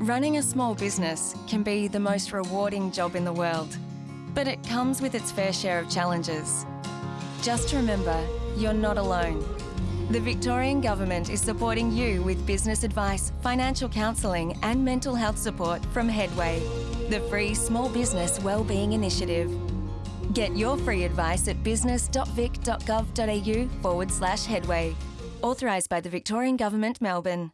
Running a small business can be the most rewarding job in the world, but it comes with its fair share of challenges. Just remember, you're not alone. The Victorian Government is supporting you with business advice, financial counselling and mental health support from Headway, the free small business wellbeing initiative. Get your free advice at business.vic.gov.au forward slash headway. Authorised by the Victorian Government, Melbourne.